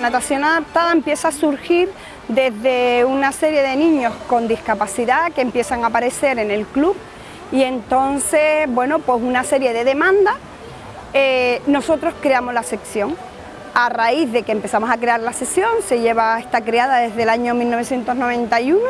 natación adaptada empieza a surgir desde una serie de niños con discapacidad que empiezan a aparecer en el club y entonces, bueno, pues una serie de demandas, eh, nosotros creamos la sección. A raíz de que empezamos a crear la sesión, se lleva, está creada desde el año 1991,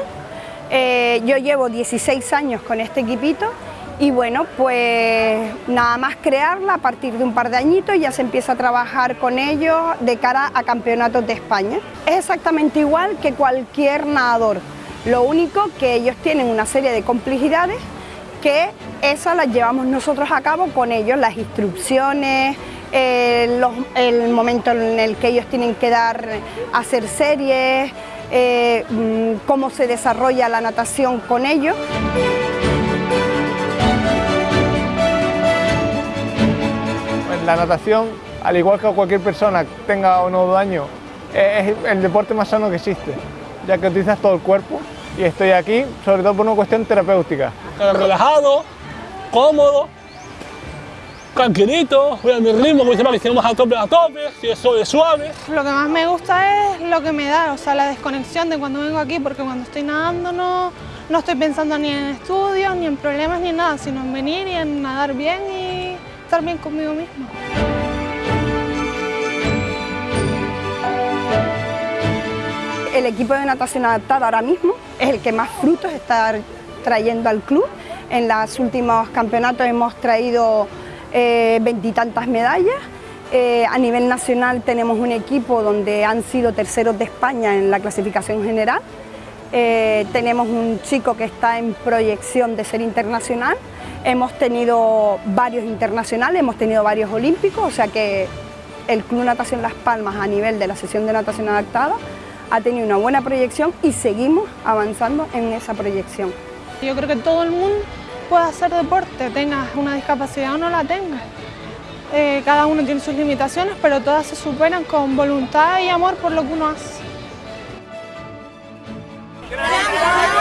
eh, yo llevo 16 años con este equipito y bueno, pues nada más crearla, a partir de un par de añitos ya se empieza a trabajar con ellos de cara a campeonatos de España. Es exactamente igual que cualquier nadador, lo único que ellos tienen una serie de complejidades que esas las llevamos nosotros a cabo con ellos, las instrucciones, eh, el momento en el que ellos tienen que dar, hacer series, eh, mm, cómo se desarrolla la natación con ellos. La natación, al igual que cualquier persona tenga o no daño, es el deporte más sano que existe, ya que utilizas todo el cuerpo y estoy aquí sobre todo por una cuestión terapéutica. Relajado, cómodo, tranquilito, voy a mi ritmo, como que si a tope a tope, si es suave, suave. Lo que más me gusta es lo que me da, o sea, la desconexión de cuando vengo aquí, porque cuando estoy nadando no, no estoy pensando ni en estudios, ni en problemas, ni en nada, sino en venir y en nadar bien y estar bien conmigo mismo. El equipo de natación adaptada ahora mismo es el que más frutos está trayendo al club. En los últimos campeonatos hemos traído eh, veintitantas medallas. Eh, a nivel nacional tenemos un equipo donde han sido terceros de España en la clasificación general. Eh, tenemos un chico que está en proyección de ser internacional Hemos tenido varios internacionales, hemos tenido varios olímpicos, o sea que el Club Natación Las Palmas a nivel de la sesión de natación adaptada ha tenido una buena proyección y seguimos avanzando en esa proyección. Yo creo que todo el mundo puede hacer deporte, tengas una discapacidad o no la tenga. Eh, cada uno tiene sus limitaciones, pero todas se superan con voluntad y amor por lo que uno hace. ¡Gracias!